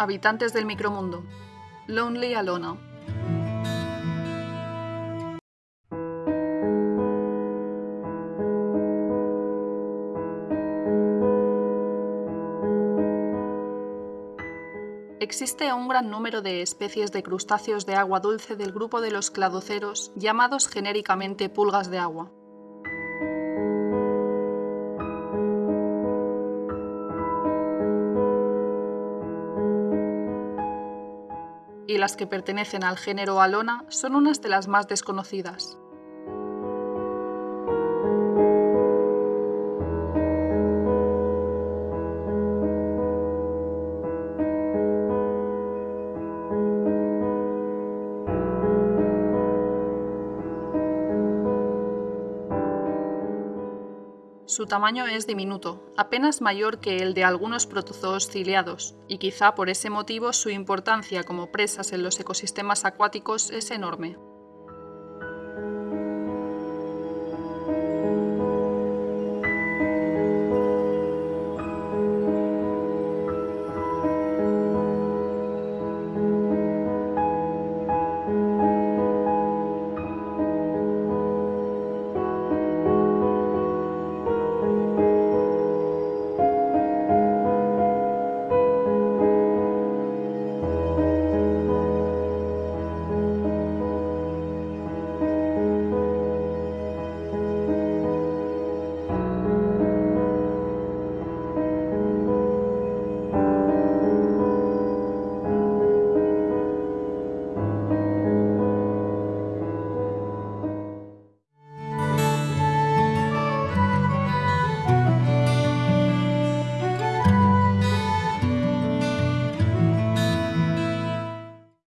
Habitantes del micromundo. Lonely Alona. Existe un gran número de especies de crustáceos de agua dulce del grupo de los cladoceros, llamados genéricamente pulgas de agua. Y las que pertenecen al género Alona son unas de las más desconocidas. Su tamaño es diminuto, apenas mayor que el de algunos protozoos ciliados, y quizá por ese motivo su importancia como presas en los ecosistemas acuáticos es enorme.